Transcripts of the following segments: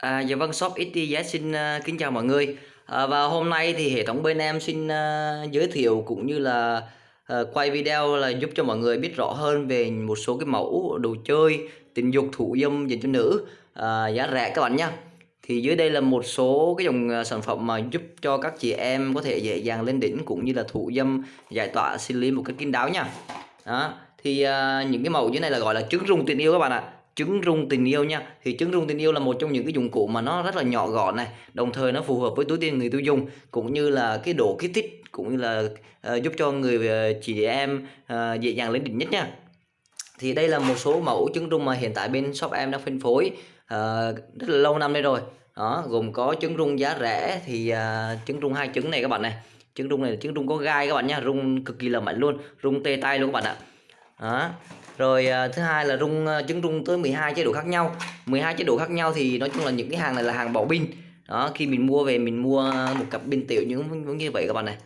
À, dạ vâng, shop XYZ xin uh, kính chào mọi người. À, và hôm nay thì hệ thống bên em xin uh, giới thiệu cũng như là uh, quay video là giúp cho mọi người biết rõ hơn về một số cái mẫu đồ chơi tình dục thủ dâm dành cho nữ uh, giá rẻ các bạn nha Thì dưới đây là một số cái dòng sản phẩm mà giúp cho các chị em có thể dễ dàng lên đỉnh cũng như là thủ dâm giải tỏa sinh lý một cách kín đáo nha. Đó. Thì uh, những cái mẫu dưới này là gọi là trứng rung tình yêu các bạn ạ trứng rung tình yêu nha. Thì trứng rung tình yêu là một trong những cái dụng cụ mà nó rất là nhỏ gọn này. Đồng thời nó phù hợp với túi tiền người tiêu dùng cũng như là cái độ kích thích cũng như là uh, giúp cho người uh, chị em uh, dễ dàng lên đỉnh nhất nha. Thì đây là một số mẫu trứng rung mà hiện tại bên shop em đang phân phối uh, rất là lâu năm đây rồi. Đó gồm có trứng rung giá rẻ thì uh, trứng rung hai trứng này các bạn này. Trứng rung này là trứng rung có gai các bạn nha rung cực kỳ là mạnh luôn rung tê tay luôn các bạn ạ đó. Rồi à, thứ hai là rung à, trứng rung tới 12 chế độ khác nhau. 12 chế độ khác nhau thì nói chung là những cái hàng này là hàng bỏ pin đó, khi mình mua về mình mua một cặp pin tiểu những như vậy các bạn này.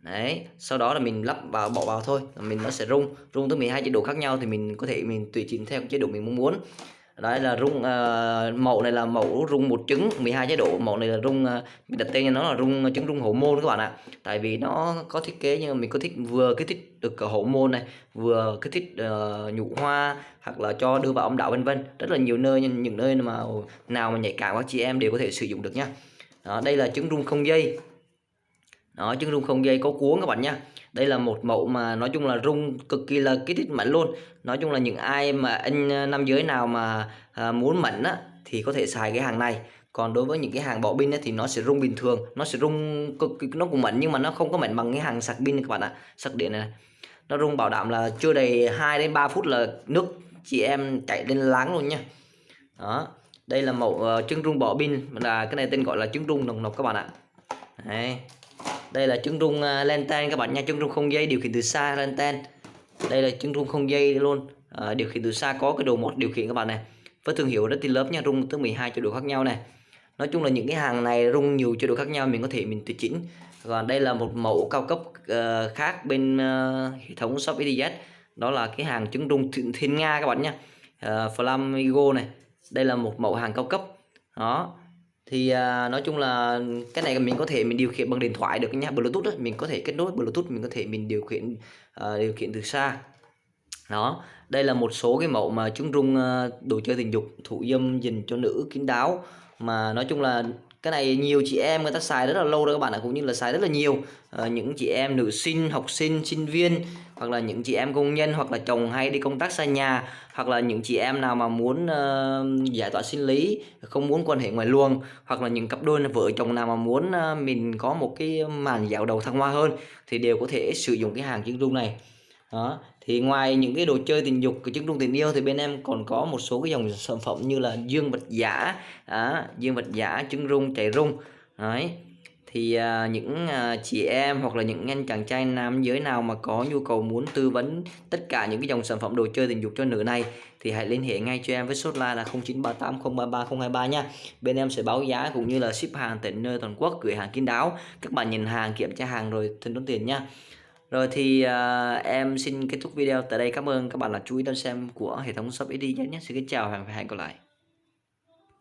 Đấy, sau đó là mình lắp vào, bỏ vào thôi mình nó sẽ rung. Rung tới 12 chế độ khác nhau thì mình có thể mình tùy chỉnh theo chế độ mình mong muốn đấy là rung uh, mẫu này là mẫu rung một trứng 12 chế độ. Mẫu này là rung uh, mình đặt tên cho nó là rung ờ, trứng rung hậu môn các bạn ạ. Tại vì nó có thiết kế nhưng mà mình có thích vừa kích thích được hậu môn này vừa kích thích uh, nhụ hoa hoặc là cho đưa vào âm đạo vân vân. Rất là nhiều nơi những nơi mà nào mà nhạy cảm các chị em đều có thể sử dụng được nhá. Đó, đây là trứng rung không dây đó chân rung không dây có cuốn các bạn nhá. Đây là một mẫu mà nói chung là rung cực kỳ là kích thích mạnh luôn. Nói chung là những ai mà anh ờ, nam giới nào mà à, muốn mạnh á thì có thể xài cái hàng này. Còn đối với những cái hàng bỏ pin thì nó sẽ rung bình thường. Nó sẽ rung cực nó cũng mạnh nhưng mà nó không có mạnh bằng cái hàng sạc pin các bạn ạ. Sạc điện này, nó rung bảo đảm là chưa đầy 2 đến 3 phút là nước chị em chạy lên láng luôn nha đó đây là mẫu ờ, uh, trứng rung bỏ pin. Là cái này tên gọi là trứng rung nồng nọc các bạn ạ. Đấy đây là trứng rung à, uh, lenten các bạn nha. Trứng rung không dây điều khiển từ xa lenten đây là trứng rung không dây luôn. À, điều khiển từ xa có cái đồ một điều khiển các bạn này với thương hiệu rất lớp nha rung tới 12 chế độ khác nhau này nói chung là những cái hàng này rung nhiều chế độ khác nhau mình có thể mình tùy chỉnh. Còn đây là một mẫu cao cấp uh, khác bên uh, hệ thống shop EDZ đó là cái hàng trứng rung thiên nga các bạn nha. Uh, Flamingo này. Đây là một mẫu hàng cao cấp. Đó thì à, nói chung là cái này mình có thể mình điều khiển bằng điện thoại được nha bluetooth đó. mình có thể kết nối bluetooth mình có thể mình điều khiển à, điều khiển từ xa đó đây là một số cái mẫu mà chúng rung à, đồ chơi tình dục thụ dâm dành cho nữ kín đáo mà nói chung là cái này nhiều chị em người ta xài rất là lâu rồi các bạn ạ cũng như là xài rất là nhiều. À, những chị em nữ sinh học sinh sinh viên hoặc là những chị em công nhân hoặc là chồng hay đi công tác xa nhà hoặc là những chị em nào mà muốn uh, giải tỏa sinh lý không muốn quan hệ ngoài luồng hoặc là những cặp đôi vợ chồng nào mà muốn uh, mình có một cái màn dạo đầu thăng hoa hơn thì đều có thể sử dụng cái hàng chân rung này đó thì ngoài những cái đồ chơi tình dục cái trứng rung tình yêu thì bên em còn có một số cái dòng sản phẩm như là dương vật giả à, dương vật giả trứng rung chạy rung. Đấy thì à, những à, chị em hoặc là những anh chàng trai nam giới nào mà có nhu cầu muốn tư vấn tất cả những cái dòng sản phẩm đồ chơi tình dục cho nữ này thì hãy liên hệ ngay cho em với số line là 0938033023 nha. Bên em sẽ báo giá cũng như là ship hàng tận nơi toàn quốc gửi hàng kín đáo. Các bạn nhìn hàng kiểm tra hàng rồi thanh toán tiền nha rồi thì uh, em xin kết thúc video tại đây. Cảm ơn các bạn đã chú ý đón xem của hệ thống shop ID nhé. Xin kính chào và hẹn gặp lại.